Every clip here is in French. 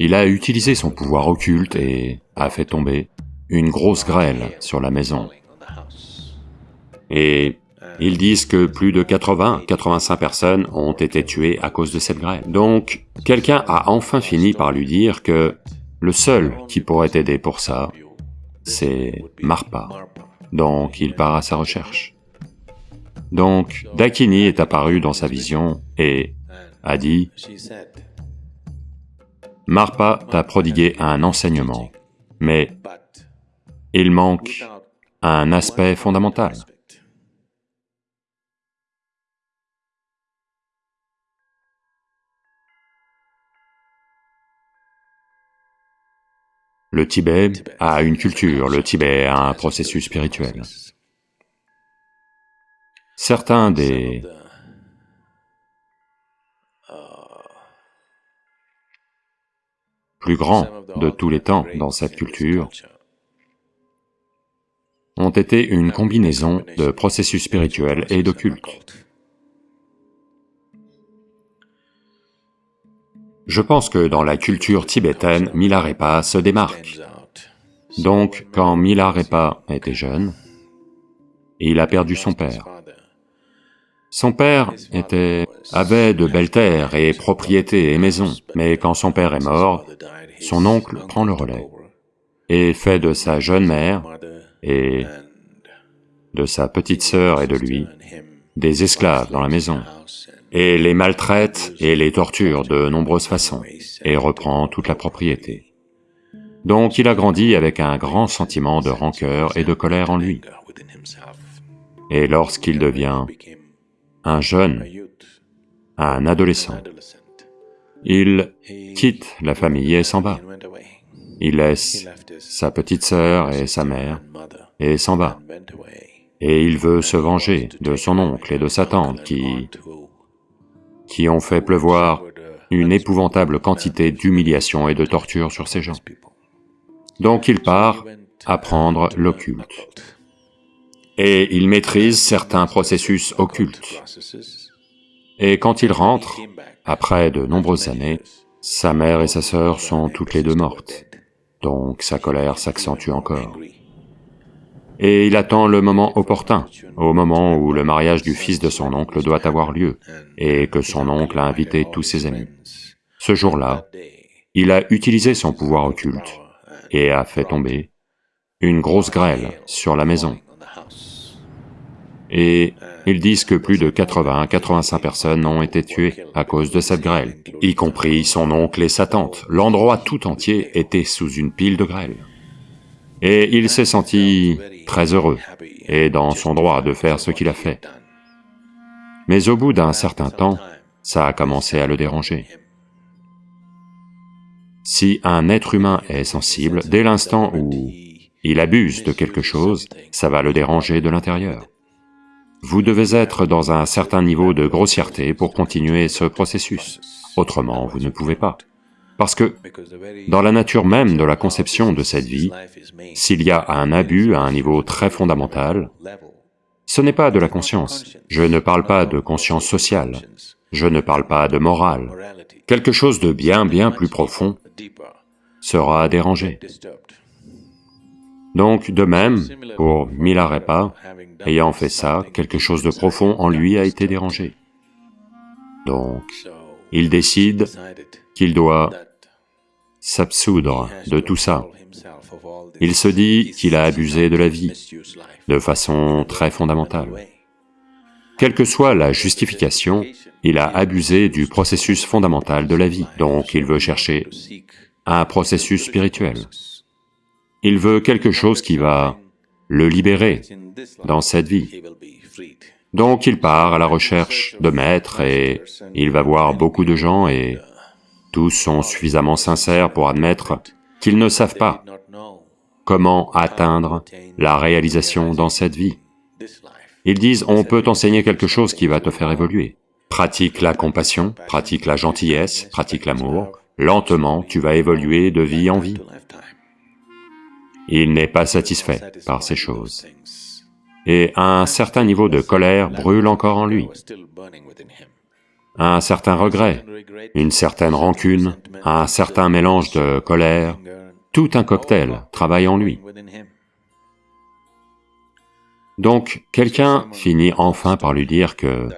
il a utilisé son pouvoir occulte et a fait tomber une grosse grêle sur la maison. Et ils disent que plus de 80, 85 personnes ont été tuées à cause de cette grêle. Donc, quelqu'un a enfin fini par lui dire que le seul qui pourrait aider pour ça, c'est Marpa. Donc, il part à sa recherche. Donc, Dakini est apparu dans sa vision et a dit, Marpa t'a prodigué un enseignement, mais il manque un aspect fondamental. Le Tibet a une culture, le Tibet a un processus spirituel. Certains des grands de tous les temps dans cette culture ont été une combinaison de processus spirituels et d'occulte. Je pense que dans la culture tibétaine, Milarepa se démarque. Donc, quand Milarepa était jeune, il a perdu son père. Son père était, avait de belles terres et propriétés et maisons, mais quand son père est mort, son oncle prend le relais et fait de sa jeune mère et de sa petite sœur et de lui des esclaves dans la maison, et les maltraite et les torture de nombreuses façons, et reprend toute la propriété. Donc il a grandi avec un grand sentiment de rancœur et de colère en lui. Et lorsqu'il devient un jeune, un adolescent, il quitte la famille et s'en va. Il laisse sa petite sœur et sa mère et s'en va. Et il veut se venger de son oncle et de sa tante qui... ont fait pleuvoir une épouvantable quantité d'humiliation et de torture sur ces gens. Donc il part apprendre l'occulte. Et il maîtrise certains processus occultes. Et quand il rentre, après de nombreuses années, sa mère et sa sœur sont toutes les deux mortes, donc sa colère s'accentue encore. Et il attend le moment opportun, au moment où le mariage du fils de son oncle doit avoir lieu, et que son oncle a invité tous ses amis. Ce jour-là, il a utilisé son pouvoir occulte et a fait tomber une grosse grêle sur la maison. Et ils disent que plus de 80 85 personnes ont été tuées à cause de cette grêle, y compris son oncle et sa tante. L'endroit tout entier était sous une pile de grêle. Et il s'est senti très heureux et dans son droit de faire ce qu'il a fait. Mais au bout d'un certain temps, ça a commencé à le déranger. Si un être humain est sensible, dès l'instant où il abuse de quelque chose, ça va le déranger de l'intérieur. Vous devez être dans un certain niveau de grossièreté pour continuer ce processus, autrement vous ne pouvez pas. Parce que dans la nature même de la conception de cette vie, s'il y a un abus à un niveau très fondamental, ce n'est pas de la conscience. Je ne parle pas de conscience sociale, je ne parle pas de morale. Quelque chose de bien bien plus profond sera dérangé. Donc, de même, pour Milarepa, ayant fait ça, quelque chose de profond en lui a été dérangé. Donc, il décide qu'il doit s'absoudre de tout ça. Il se dit qu'il a abusé de la vie de façon très fondamentale. Quelle que soit la justification, il a abusé du processus fondamental de la vie, donc il veut chercher un processus spirituel. Il veut quelque chose qui va le libérer dans cette vie. Donc il part à la recherche de maîtres et il va voir beaucoup de gens et tous sont suffisamment sincères pour admettre qu'ils ne savent pas comment atteindre la réalisation dans cette vie. Ils disent, on peut t'enseigner quelque chose qui va te faire évoluer. Pratique la compassion, pratique la gentillesse, pratique l'amour, lentement tu vas évoluer de vie en vie. Il n'est pas satisfait par ces choses. Et un certain niveau de colère brûle encore en lui. un certain regret, une certaine rancune, un certain mélange de colère, tout un cocktail travaille en lui. Donc, quelqu'un finit enfin par lui dire que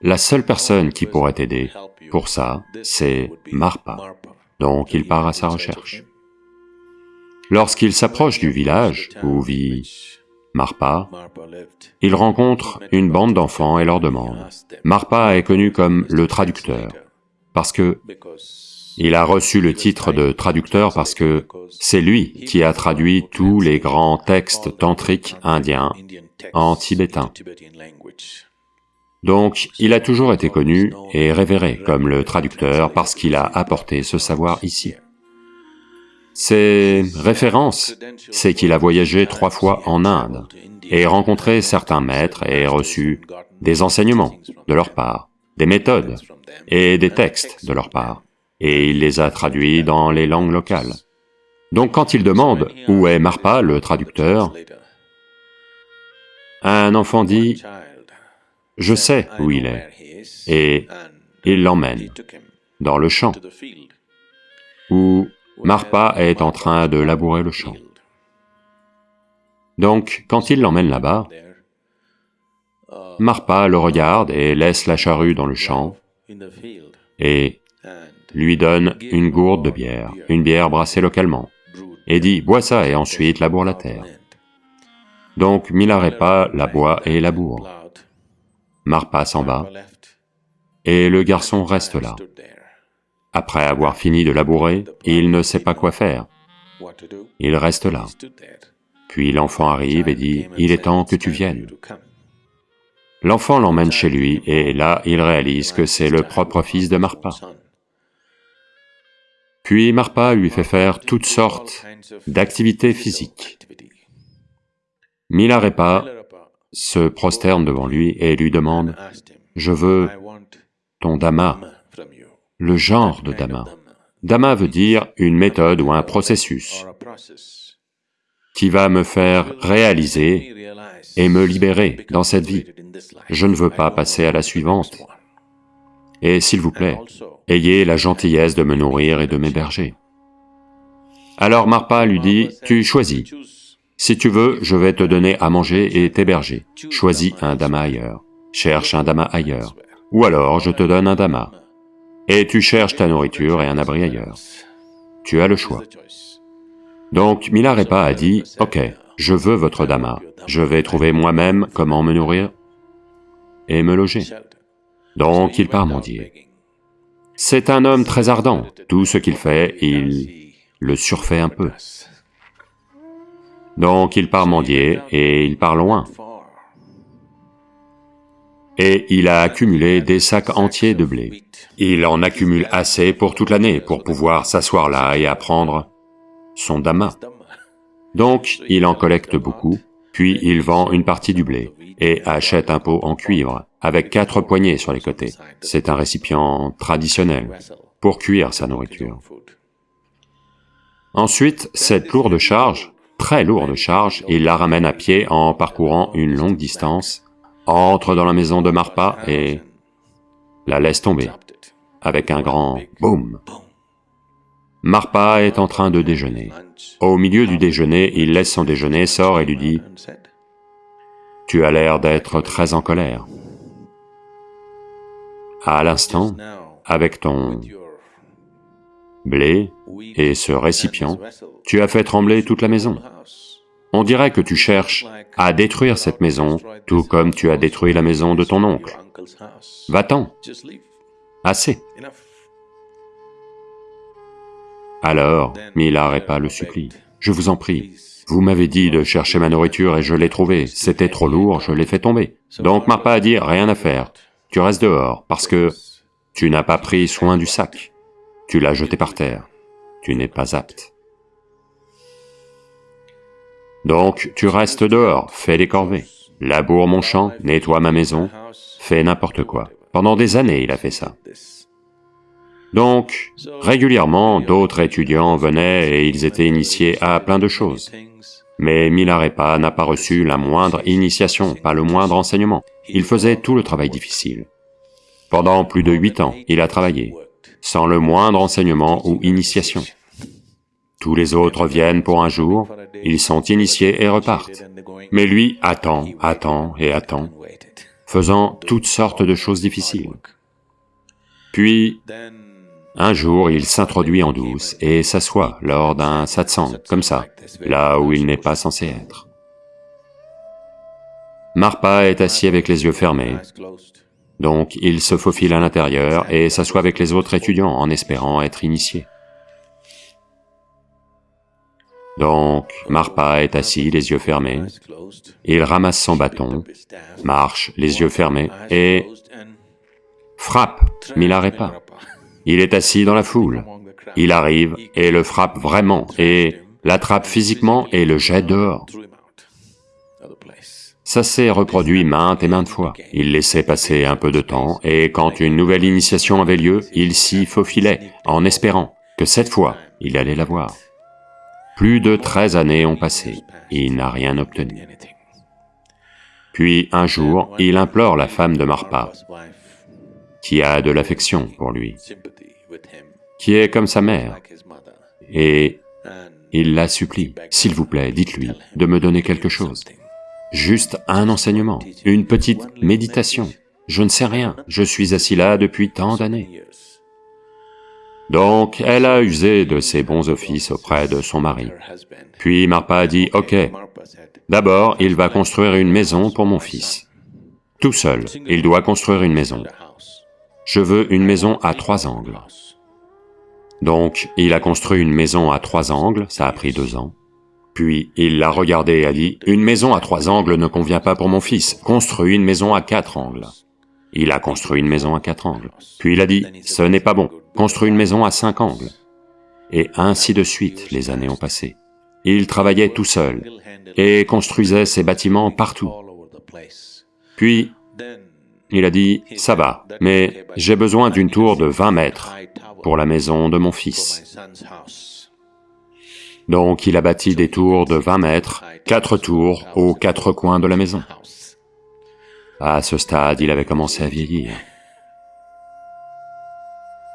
la seule personne qui pourrait t'aider pour ça, c'est Marpa. Donc il part à sa recherche. Lorsqu'il s'approche du village où vit Marpa, il rencontre une bande d'enfants et leur demande. Marpa est connu comme le traducteur, parce que il a reçu le titre de traducteur parce que c'est lui qui a traduit tous les grands textes tantriques indiens en tibétain. Donc, il a toujours été connu et révéré comme le traducteur parce qu'il a apporté ce savoir ici. Ses références, c'est qu'il a voyagé trois fois en Inde et rencontré certains maîtres et reçu des enseignements de leur part, des méthodes et des textes de leur part, et il les a traduits dans les langues locales. Donc quand il demande où est Marpa, le traducteur, un enfant dit, je sais où il est, et il l'emmène dans le champ, où Marpa est en train de labourer le champ. Donc, quand il l'emmène là-bas, Marpa le regarde et laisse la charrue dans le champ, et lui donne une gourde de bière, une bière brassée localement, et dit « bois ça et ensuite laboure la terre ». Donc Milarepa la boit et laboure. Marpa s'en va, et le garçon reste là. Après avoir fini de labourer, il ne sait pas quoi faire. Il reste là. Puis l'enfant arrive et dit, « Il est temps que tu viennes. » L'enfant l'emmène chez lui, et là, il réalise que c'est le propre fils de Marpa. Puis Marpa lui fait faire toutes sortes d'activités physiques. Milarepa se prosterne devant lui et lui demande, « Je veux ton dhamma, le genre de dhamma. Dhamma veut dire une méthode ou un processus qui va me faire réaliser et me libérer dans cette vie. Je ne veux pas passer à la suivante. Et s'il vous plaît, ayez la gentillesse de me nourrir et de m'héberger. Alors Marpa lui dit, tu choisis. Si tu veux, je vais te donner à manger et t'héberger. Choisis un dhamma ailleurs. Cherche un dhamma ailleurs. Ou alors, je te donne un dhamma et tu cherches ta nourriture et un abri ailleurs. Tu as le choix. Donc Milarepa a dit, « Ok, je veux votre dhamma, je vais trouver moi-même comment me nourrir et me loger. » Donc il part mendier. C'est un homme très ardent, tout ce qu'il fait, il le surfait un peu. Donc il part mendier et il part loin et il a accumulé des sacs entiers de blé. Il en accumule assez pour toute l'année pour pouvoir s'asseoir là et apprendre son dhamma. Donc, il en collecte beaucoup, puis il vend une partie du blé et achète un pot en cuivre avec quatre poignées sur les côtés. C'est un récipient traditionnel pour cuire sa nourriture. Ensuite, cette lourde charge, très lourde charge, il la ramène à pied en parcourant une longue distance entre dans la maison de Marpa et la laisse tomber, avec un grand boum. Marpa est en train de déjeuner. Au milieu du déjeuner, il laisse son déjeuner, sort et lui dit, « Tu as l'air d'être très en colère. » À l'instant, avec ton blé et ce récipient, tu as fait trembler toute la maison. On dirait que tu cherches à détruire cette maison, tout comme tu as détruit la maison de ton oncle. Va-t'en. Assez. Alors, Milarepa le supplie. Je vous en prie, vous m'avez dit de chercher ma nourriture et je l'ai trouvée, c'était trop lourd, je l'ai fait tomber. Donc Marpa a dit, rien à faire, tu restes dehors, parce que tu n'as pas pris soin du sac, tu l'as jeté par terre, tu n'es pas apte. Donc tu restes dehors, fais des corvées, laboure mon champ, nettoie ma maison, fais n'importe quoi. Pendant des années, il a fait ça. Donc, régulièrement, d'autres étudiants venaient et ils étaient initiés à plein de choses. Mais Milarepa n'a pas reçu la moindre initiation, pas le moindre enseignement. Il faisait tout le travail difficile. Pendant plus de huit ans, il a travaillé, sans le moindre enseignement ou initiation. Tous les autres viennent pour un jour, ils sont initiés et repartent. Mais lui attend, attend et attend, faisant toutes sortes de choses difficiles. Puis, un jour, il s'introduit en douce et s'assoit lors d'un satsang, comme ça, là où il n'est pas censé être. Marpa est assis avec les yeux fermés, donc il se faufile à l'intérieur et s'assoit avec les autres étudiants en espérant être initié. Donc, Marpa est assis, les yeux fermés, il ramasse son bâton, marche, les yeux fermés, et frappe Milarepa. Il est assis dans la foule, il arrive et le frappe vraiment, et l'attrape physiquement et le jette dehors. Ça s'est reproduit maintes et maintes fois. Il laissait passer un peu de temps, et quand une nouvelle initiation avait lieu, il s'y faufilait, en espérant que cette fois, il allait la voir. Plus de treize années ont passé, il n'a rien obtenu. Puis un jour, il implore la femme de Marpa, qui a de l'affection pour lui, qui est comme sa mère, et il la supplie, s'il vous plaît, dites-lui de me donner quelque chose juste un enseignement, une petite méditation. Je ne sais rien, je suis assis là depuis tant d'années. Donc, elle a usé de ses bons offices auprès de son mari. Puis Marpa a dit, « Ok, d'abord, il va construire une maison pour mon fils. Tout seul, il doit construire une maison. Je veux une maison à trois angles. » Donc, il a construit une maison à trois angles, ça a pris deux ans. Puis il l'a regardé et a dit, « Une maison à trois angles ne convient pas pour mon fils, construis une maison à quatre angles. » Il a construit une maison à quatre angles. Puis il a dit, « Ce n'est pas bon, construis une maison à cinq angles. » Et ainsi de suite, les années ont passé. Il travaillait tout seul et construisait ses bâtiments partout. Puis, il a dit, « Ça va, mais j'ai besoin d'une tour de 20 mètres pour la maison de mon fils. » Donc il a bâti des tours de 20 mètres, quatre tours aux quatre coins de la maison. À ce stade, il avait commencé à vieillir.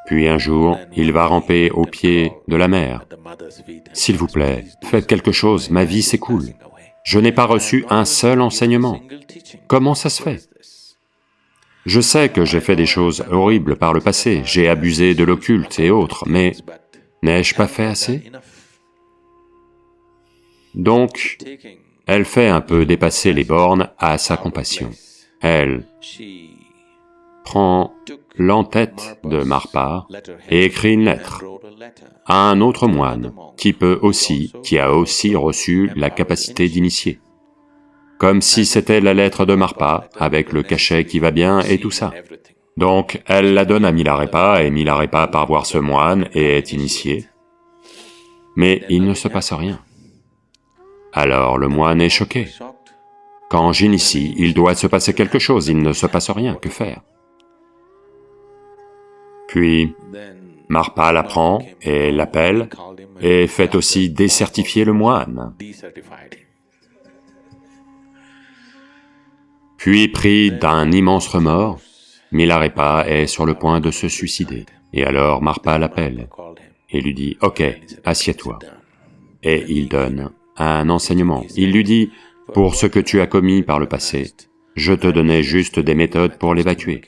Puis un jour, il va ramper au pied de la mer. « S'il vous plaît, faites quelque chose, ma vie s'écoule. Je n'ai pas reçu un seul enseignement. Comment ça se fait? Je sais que j'ai fait des choses horribles par le passé, j'ai abusé de l'occulte et autres, mais n'ai-je pas fait assez? Donc, elle fait un peu dépasser les bornes à sa compassion. Elle prend l'entête de Marpa et écrit une lettre à un autre moine qui peut aussi, qui a aussi reçu la capacité d'initier. Comme si c'était la lettre de Marpa, avec le cachet qui va bien et tout ça. Donc, elle la donne à Milarepa, et Milarepa part voir ce moine et est initié. Mais il ne se passe rien. Alors le moine est choqué. Quand j'initie, il doit se passer quelque chose, il ne se passe rien, que faire? Puis, Marpa l'apprend et l'appelle, et fait aussi décertifier le moine. Puis, pris d'un immense remords, Milarepa est sur le point de se suicider. Et alors Marpa l'appelle et lui dit, « Ok, assieds-toi. » Et il donne un enseignement. Il lui dit, pour ce que tu as commis par le passé, je te donnais juste des méthodes pour l'évacuer.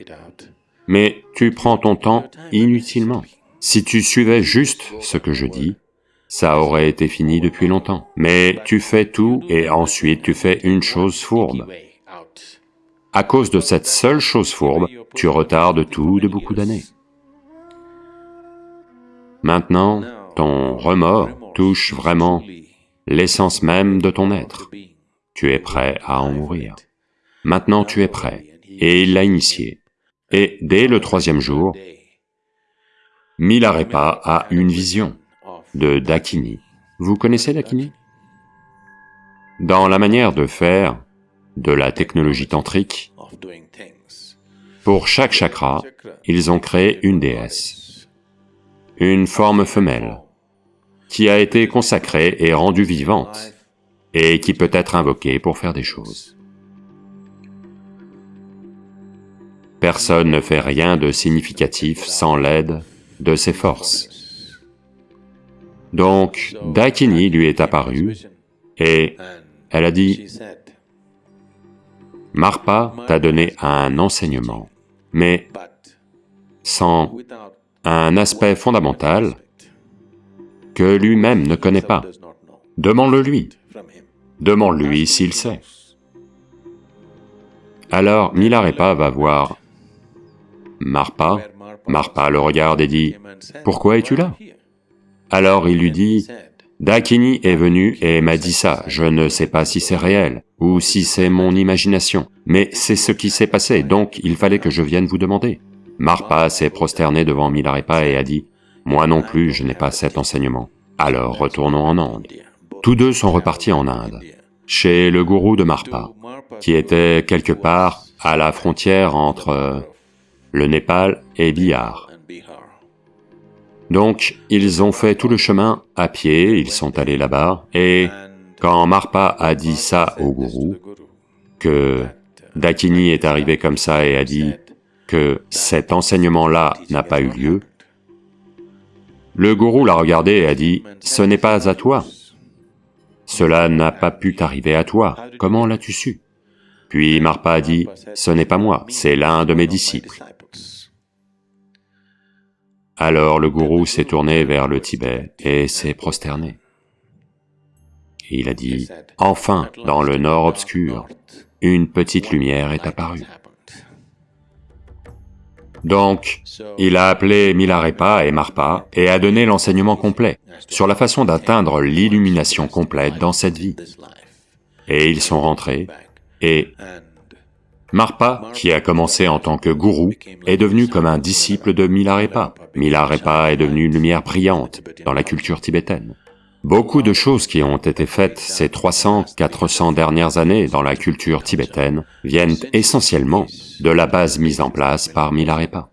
Mais tu prends ton temps inutilement. Si tu suivais juste ce que je dis, ça aurait été fini depuis longtemps. Mais tu fais tout et ensuite tu fais une chose fourbe. À cause de cette seule chose fourbe, tu retardes tout de beaucoup d'années. Maintenant, ton remords touche vraiment l'essence même de ton être. Tu es prêt à en mourir. Maintenant tu es prêt, et il l'a initié. Et dès le troisième jour, Milarepa a une vision de Dakini. Vous connaissez Dakini? Dans la manière de faire de la technologie tantrique, pour chaque chakra, ils ont créé une déesse, une forme femelle, qui a été consacrée et rendue vivante, et qui peut être invoquée pour faire des choses. personne ne fait rien de significatif sans l'aide de ses forces. Donc, Dakini lui est apparue, et elle a dit, Marpa t'a donné un enseignement, mais sans un aspect fondamental que lui-même ne connaît pas. Demande-le lui. Demande-lui s'il sait. Alors Milarepa va voir Marpa. Marpa le regarde et dit, « Pourquoi es-tu là ?» Alors il lui dit, « Dakini est venu et m'a dit ça, je ne sais pas si c'est réel, ou si c'est mon imagination, mais c'est ce qui s'est passé, donc il fallait que je vienne vous demander. » Marpa s'est prosterné devant Milarepa et a dit, « Moi non plus, je n'ai pas cet enseignement. Alors retournons en Inde. » Tous deux sont repartis en Inde, chez le gourou de Marpa, qui était quelque part à la frontière entre le Népal et Bihar. Donc, ils ont fait tout le chemin à pied, ils sont allés là-bas, et quand Marpa a dit ça au gourou, que Dakini est arrivé comme ça et a dit que cet enseignement-là n'a pas eu lieu, le gourou l'a regardé et a dit, « Ce n'est pas à toi. Cela n'a pas pu t'arriver à toi. Comment l'as-tu su ?» Puis Marpa a dit, « Ce n'est pas moi, c'est l'un de mes disciples. » Alors le gourou s'est tourné vers le Tibet et s'est prosterné. Il a dit, « Enfin, dans le nord obscur, une petite lumière est apparue. » Donc, il a appelé Milarepa et Marpa et a donné l'enseignement complet sur la façon d'atteindre l'illumination complète dans cette vie. Et ils sont rentrés, et Marpa, qui a commencé en tant que gourou, est devenu comme un disciple de Milarepa. Milarepa est devenu une lumière brillante dans la culture tibétaine. Beaucoup de choses qui ont été faites ces 300, 400 dernières années dans la culture tibétaine viennent essentiellement de la base mise en place par Milarepa.